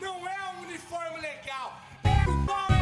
Não é um uniforme legal, é!